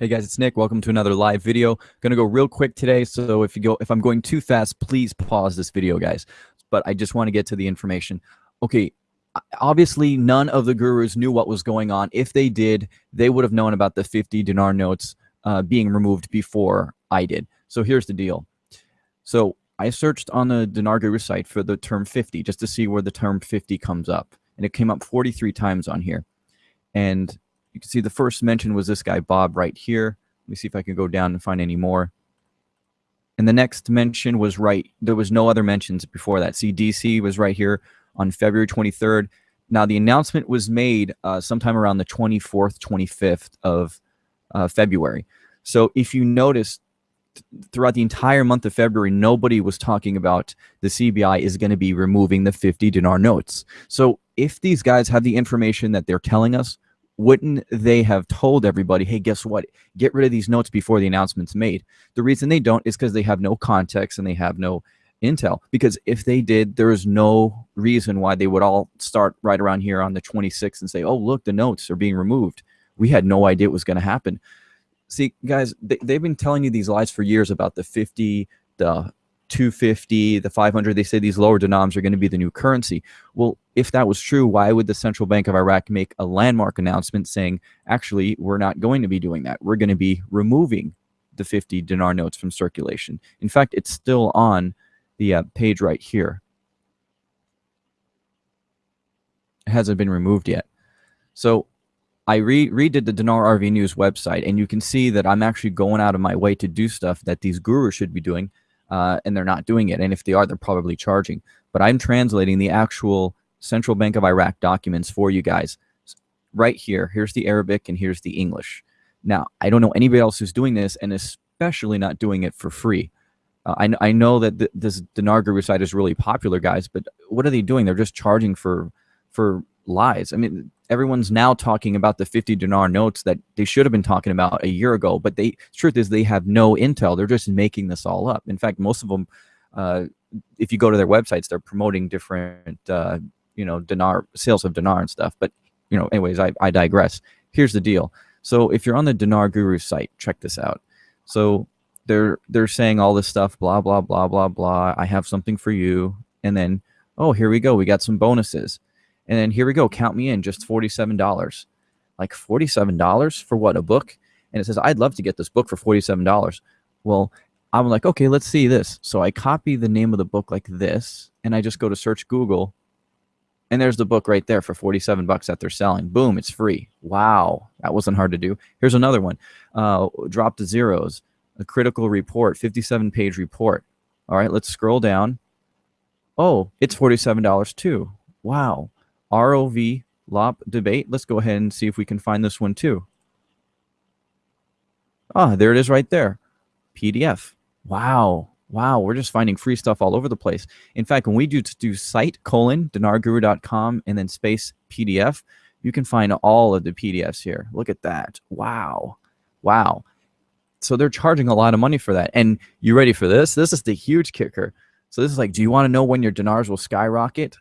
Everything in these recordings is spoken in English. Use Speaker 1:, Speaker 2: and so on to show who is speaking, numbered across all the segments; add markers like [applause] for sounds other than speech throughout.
Speaker 1: Hey guys, it's Nick. Welcome to another live video. Gonna go real quick today, so if you go, if I'm going too fast, please pause this video, guys. But I just want to get to the information. Okay, obviously none of the gurus knew what was going on. If they did, they would have known about the 50 dinar notes uh, being removed before I did. So here's the deal. So I searched on the Dinar Guru site for the term 50 just to see where the term 50 comes up, and it came up 43 times on here. And you can see the first mention was this guy, Bob, right here. Let me see if I can go down and find any more. And the next mention was right. There was no other mentions before that. CDC was right here on February 23rd. Now, the announcement was made uh, sometime around the 24th, 25th of uh, February. So if you notice, throughout the entire month of February, nobody was talking about the CBI is going to be removing the 50 dinar notes. So if these guys have the information that they're telling us, wouldn't they have told everybody, hey, guess what? Get rid of these notes before the announcement's made. The reason they don't is because they have no context and they have no intel. Because if they did, there is no reason why they would all start right around here on the 26th and say, oh, look, the notes are being removed. We had no idea it was going to happen. See, guys, they, they've been telling you these lies for years about the 50, the 250, the 500. They say these lower denoms are going to be the new currency. Well, if that was true, why would the Central Bank of Iraq make a landmark announcement saying, actually, we're not going to be doing that. We're going to be removing the 50 dinar notes from circulation. In fact, it's still on the uh, page right here. It hasn't been removed yet. So I re redid the Dinar RV News website, and you can see that I'm actually going out of my way to do stuff that these gurus should be doing uh, and they're not doing it. And if they are, they're probably charging. But I'm translating the actual Central Bank of Iraq documents for you guys right here. Here's the Arabic and here's the English. Now, I don't know anybody else who's doing this, and especially not doing it for free. Uh, I, I know that th this Dinar Guru site is really popular, guys, but what are they doing? They're just charging for for lies. I mean, everyone's now talking about the 50 dinar notes that they should have been talking about a year ago, but the truth is they have no intel. They're just making this all up. In fact, most of them, uh, if you go to their websites, they're promoting different, uh, you know, dinar sales of dinar and stuff. But you know, anyways, I, I digress. Here's the deal. So if you're on the Dinar Guru site, check this out. So they're they're saying all this stuff, blah blah blah blah blah. I have something for you, and then oh, here we go. We got some bonuses. And then here we go, count me in, just $47. Like $47 for what, a book? And it says, I'd love to get this book for $47. Well, I'm like, okay, let's see this. So I copy the name of the book like this, and I just go to search Google, and there's the book right there for 47 bucks that they're selling. Boom, it's free. Wow, that wasn't hard to do. Here's another one. Uh, drop the zeros, a critical report, 57 page report. All right, let's scroll down. Oh, it's $47 too. Wow. ROV LOP debate. Let's go ahead and see if we can find this one too. Ah, there it is right there. PDF. Wow. Wow, we're just finding free stuff all over the place. In fact, when we do do site colon dinarguru.com and then space PDF, you can find all of the PDFs here. Look at that. Wow. Wow. So they're charging a lot of money for that. And you ready for this? This is the huge kicker. So this is like, do you want to know when your dinars will skyrocket?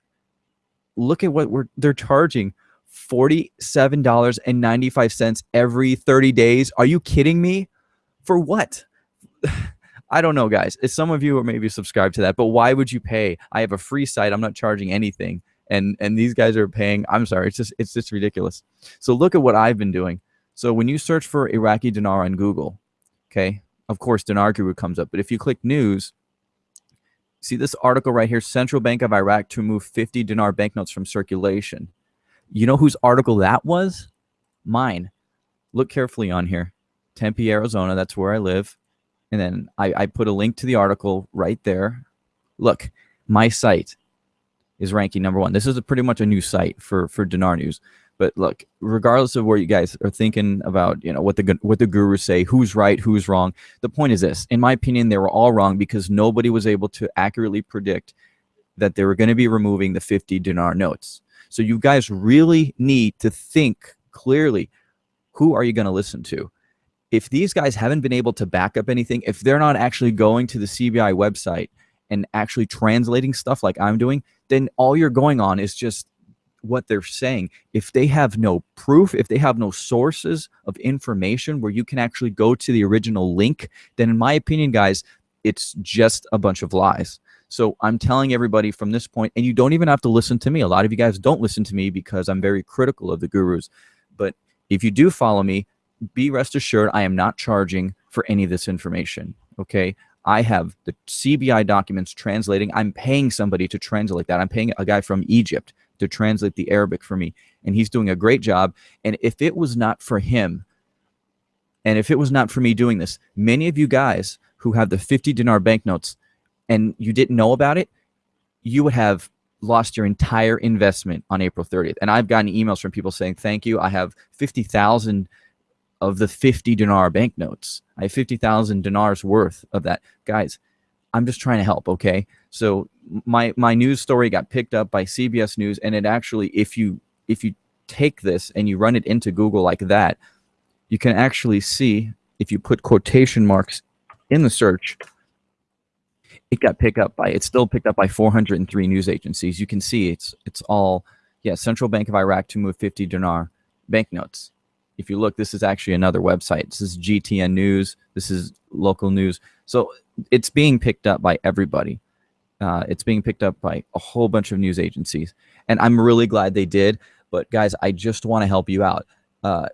Speaker 1: look at what we're they're charging $47.95 every 30 days. Are you kidding me? For what? [laughs] I don't know, guys. If some of you are maybe subscribed to that, but why would you pay? I have a free site. I'm not charging anything. And and these guys are paying. I'm sorry. It's just it's just ridiculous. So look at what I've been doing. So when you search for Iraqi dinar on Google, okay, of course Dinar Guru comes up. But if you click news, See this article right here, Central Bank of Iraq to remove 50 dinar banknotes from circulation. You know whose article that was? Mine. Look carefully on here. Tempe, Arizona, that's where I live. And then I, I put a link to the article right there. Look, my site is ranking number one. This is pretty much a new site for, for Dinar News. But look, regardless of where you guys are thinking about, you know, what the what the gurus say, who's right, who's wrong, the point is this: in my opinion, they were all wrong because nobody was able to accurately predict that they were going to be removing the 50 dinar notes. So you guys really need to think clearly. Who are you going to listen to? If these guys haven't been able to back up anything, if they're not actually going to the CBI website and actually translating stuff like I'm doing, then all you're going on is just what they're saying. If they have no proof, if they have no sources of information where you can actually go to the original link, then in my opinion, guys, it's just a bunch of lies. So I'm telling everybody from this point, and you don't even have to listen to me. A lot of you guys don't listen to me because I'm very critical of the gurus. But if you do follow me, be rest assured I am not charging for any of this information. Okay. I have the CBI documents translating. I'm paying somebody to translate that. I'm paying a guy from Egypt to translate the Arabic for me. And he's doing a great job. And if it was not for him, and if it was not for me doing this, many of you guys who have the 50 dinar banknotes and you didn't know about it, you would have lost your entire investment on April 30th. And I've gotten emails from people saying, thank you. I have 50,000 of the 50 dinar banknotes. I have 50,000 dinars worth of that. Guys, I'm just trying to help, okay? So my my news story got picked up by CBS News and it actually if you if you take this and you run it into Google like that, you can actually see if you put quotation marks in the search it got picked up by it's still picked up by 403 news agencies. You can see it's it's all yeah, Central Bank of Iraq to move 50 dinar banknotes. If you look, this is actually another website. This is GTN News. This is local news. So it's being picked up by everybody. Uh, it's being picked up by a whole bunch of news agencies, and I'm really glad they did. But guys, I just want to help you out. Uh,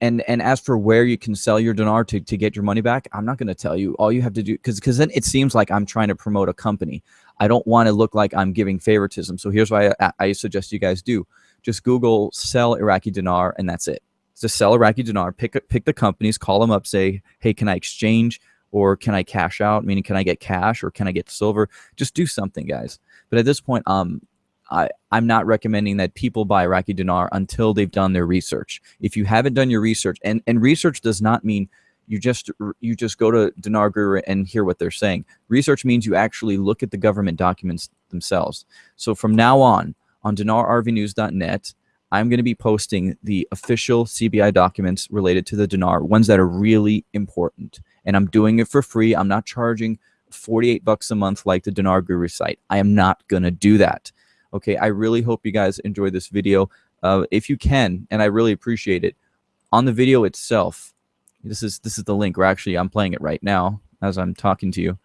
Speaker 1: and and as for where you can sell your dinar to, to get your money back i'm not going to tell you all you have to do because because then it seems like i'm trying to promote a company i don't want to look like i'm giving favoritism so here's what I, I suggest you guys do just google sell iraqi dinar and that's it just sell iraqi dinar pick pick the companies call them up say hey can i exchange or can i cash out meaning can i get cash or can i get silver just do something guys but at this point um I, I'm not recommending that people buy Iraqi dinar until they've done their research. If you haven't done your research, and, and research does not mean you just you just go to Dinar Guru and hear what they're saying. Research means you actually look at the government documents themselves. So from now on, on dinarrvnews.net, I'm going to be posting the official CBI documents related to the dinar, ones that are really important. And I'm doing it for free. I'm not charging 48 bucks a month like the Dinar Guru site. I am not going to do that. Okay, I really hope you guys enjoy this video. Uh, if you can, and I really appreciate it, on the video itself, this is this is the link. Where actually I'm playing it right now as I'm talking to you.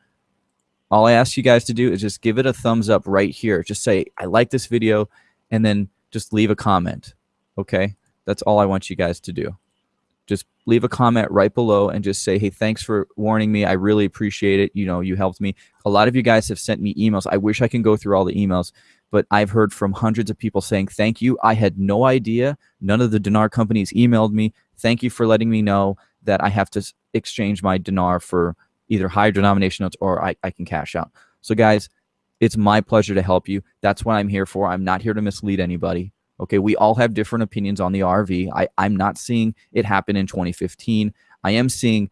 Speaker 1: All I ask you guys to do is just give it a thumbs up right here. Just say I like this video, and then just leave a comment. Okay, that's all I want you guys to do. Just leave a comment right below and just say, hey, thanks for warning me. I really appreciate it. You know, you helped me. A lot of you guys have sent me emails. I wish I can go through all the emails but I've heard from hundreds of people saying, thank you. I had no idea. None of the dinar companies emailed me. Thank you for letting me know that I have to exchange my dinar for either higher denomination notes or I, I can cash out. So guys, it's my pleasure to help you. That's what I'm here for. I'm not here to mislead anybody. Okay, we all have different opinions on the RV. I, I'm not seeing it happen in 2015. I am seeing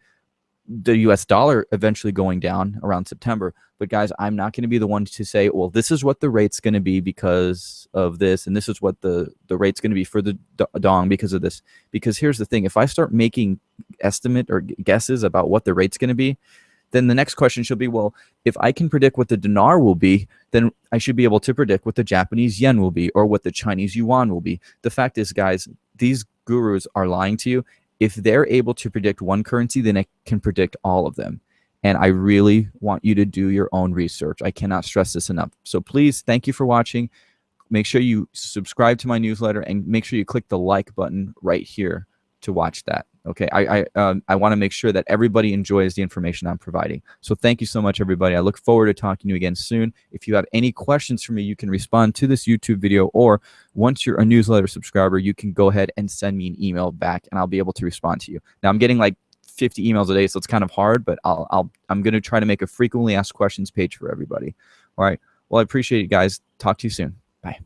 Speaker 1: the US dollar eventually going down around September. But guys, I'm not going to be the one to say, well, this is what the rate's going to be because of this, and this is what the the rate's going to be for the dong because of this. Because here's the thing: if I start making estimate or guesses about what the rate's going to be, then the next question should be, well, if I can predict what the dinar will be, then I should be able to predict what the Japanese yen will be or what the Chinese yuan will be. The fact is, guys, these gurus are lying to you if they're able to predict one currency, then it can predict all of them. And I really want you to do your own research. I cannot stress this enough. So please, thank you for watching. Make sure you subscribe to my newsletter and make sure you click the like button right here to watch that. Okay, I I, um, I want to make sure that everybody enjoys the information I'm providing. So thank you so much, everybody. I look forward to talking to you again soon. If you have any questions for me, you can respond to this YouTube video, or once you're a newsletter subscriber, you can go ahead and send me an email back, and I'll be able to respond to you. Now I'm getting like 50 emails a day, so it's kind of hard, but I'll I'll I'm gonna try to make a frequently asked questions page for everybody. All right. Well, I appreciate it, guys. Talk to you soon. Bye.